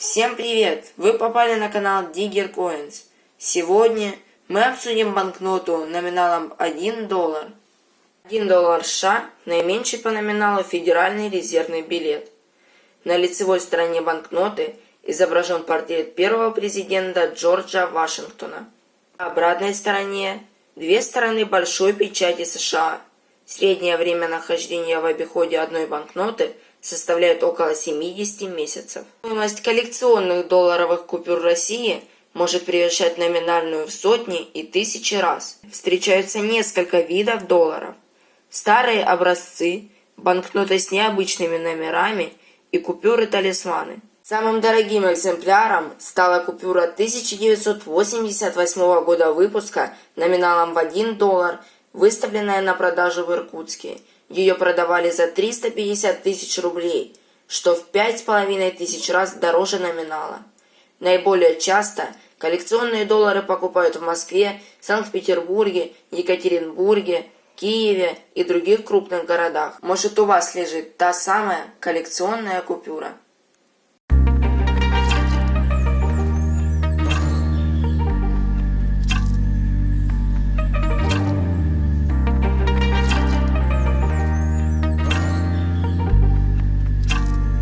Всем привет! Вы попали на канал Digger Coins. Сегодня мы обсудим банкноту номиналом 1 доллар. 1 доллар США – наименьший по номиналу федеральный резервный билет. На лицевой стороне банкноты изображен портрет первого президента Джорджа Вашингтона. На обратной стороне – две стороны большой печати США. Среднее время нахождения в обиходе одной банкноты – составляет около 70 месяцев. Стоимость коллекционных долларовых купюр России может превышать номинальную в сотни и тысячи раз. Встречаются несколько видов долларов. Старые образцы, банкноты с необычными номерами и купюры-талисманы. Самым дорогим экземпляром стала купюра 1988 года выпуска номиналом в 1 доллар, выставленная на продажу в Иркутске – ее продавали за 350 тысяч рублей, что в 5,5 тысяч раз дороже номинала. Наиболее часто коллекционные доллары покупают в Москве, Санкт-Петербурге, Екатеринбурге, Киеве и других крупных городах. Может у вас лежит та самая коллекционная купюра.